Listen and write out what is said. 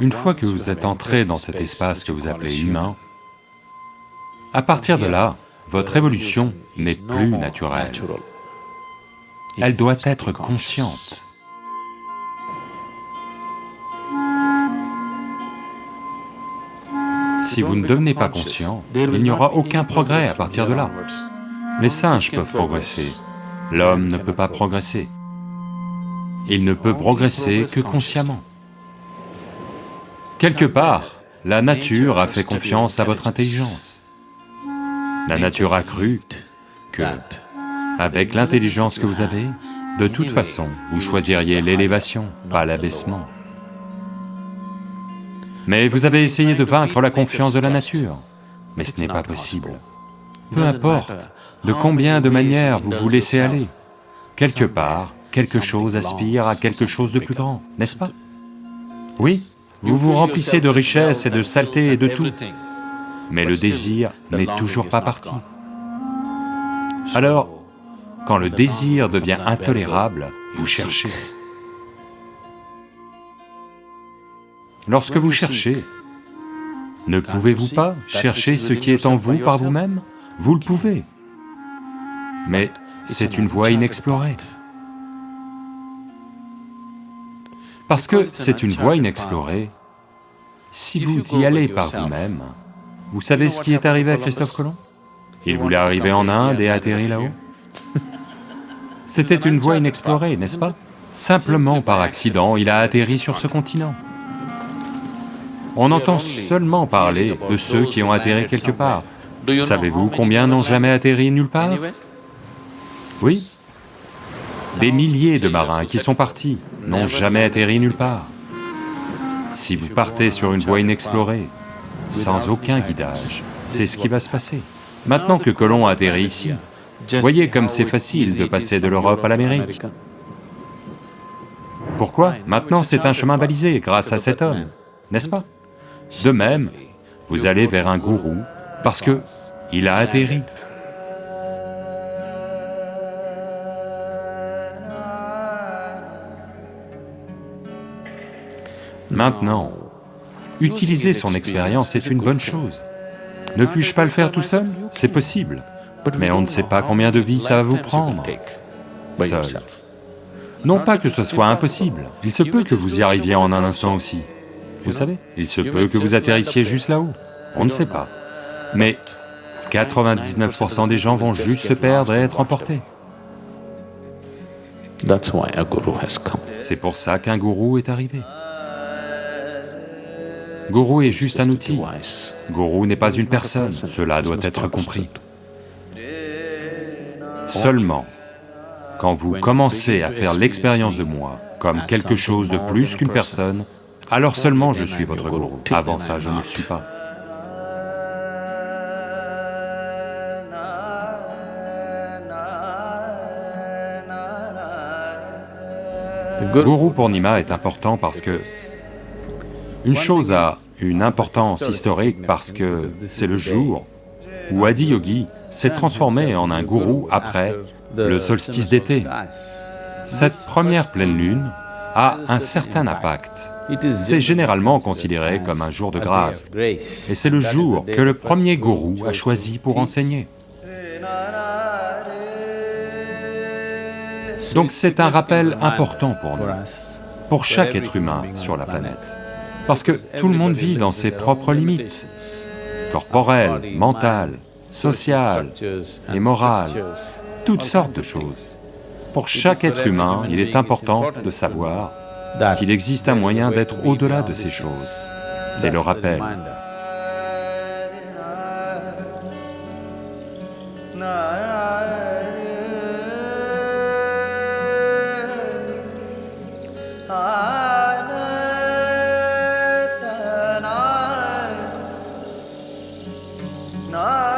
Une fois que vous êtes entré dans cet espace que vous appelez humain, à partir de là, votre évolution n'est plus naturelle. Elle doit être consciente. Si vous ne devenez pas conscient, il n'y aura aucun progrès à partir de là. Les singes peuvent progresser, l'homme ne peut pas progresser. Il ne peut progresser que consciemment. Quelque part, la nature a fait confiance à votre intelligence. La nature a cru que, avec l'intelligence que vous avez, de toute façon, vous choisiriez l'élévation, pas l'abaissement. Mais vous avez essayé de vaincre la confiance de la nature, mais ce n'est pas possible. Peu importe de combien de manières vous vous laissez aller, quelque part, quelque chose aspire à quelque chose de plus grand, n'est-ce pas? Oui, vous vous remplissez de richesses et de saleté et de tout, mais le désir n'est toujours pas parti. Alors, quand le désir devient intolérable, vous cherchez. Lorsque vous cherchez, ne pouvez-vous pas chercher ce qui est en vous par vous-même? Vous le pouvez, mais c'est une voie inexplorée. Parce que c'est une voie inexplorée, si vous y allez par vous-même, vous savez ce qui est arrivé à Christophe Colomb Il voulait arriver en Inde et atterrir là-haut. C'était une voie inexplorée, n'est-ce pas Simplement par accident, il a atterri sur ce continent. On entend seulement parler de ceux qui ont atterri quelque part. Savez-vous combien n'ont jamais atterri nulle part Oui Des milliers de marins qui sont partis n'ont jamais atterri nulle part. Si vous partez sur une voie inexplorée, sans aucun guidage, c'est ce qui va se passer. Maintenant que Colomb a atterri ici, voyez comme c'est facile de passer de l'Europe à l'Amérique. Pourquoi Maintenant c'est un chemin balisé grâce à cet homme, n'est-ce pas? De même, vous allez vers un gourou parce que il a atterri. Maintenant, utiliser son expérience est une bonne chose. Ne puis-je pas le faire tout seul? C'est possible, mais on ne sait pas combien de vies ça va vous prendre, seul. Non pas que ce soit impossible, il se peut que vous y arriviez en un instant aussi, vous savez, il se peut que vous atterrissiez juste là-haut, on ne sait pas. Mais 99% des gens vont juste se perdre et être emportés. C'est pour ça qu'un gourou est arrivé. Gourou est juste un outil. Gourou n'est pas une personne, cela doit être compris. Seulement, quand vous commencez à faire l'expérience de moi comme quelque chose de plus qu'une personne, alors seulement je suis votre gourou. Avant ça, je ne le suis pas. Guru Purnima est important parce que une chose a une importance historique parce que c'est le jour où Adi Yogi s'est transformé en un gourou après le solstice d'été. Cette première pleine lune a un certain impact c'est généralement considéré comme un jour de grâce, et c'est le jour que le premier gourou a choisi pour enseigner. Donc c'est un rappel important pour nous, pour chaque être humain sur la planète, parce que tout le monde vit dans ses propres limites, corporelles, mentales, sociales et morales, toutes sortes de choses. Pour chaque être humain, il est important de savoir qu'il existe un moyen d'être au-delà de ces choses. C'est le rappel. No.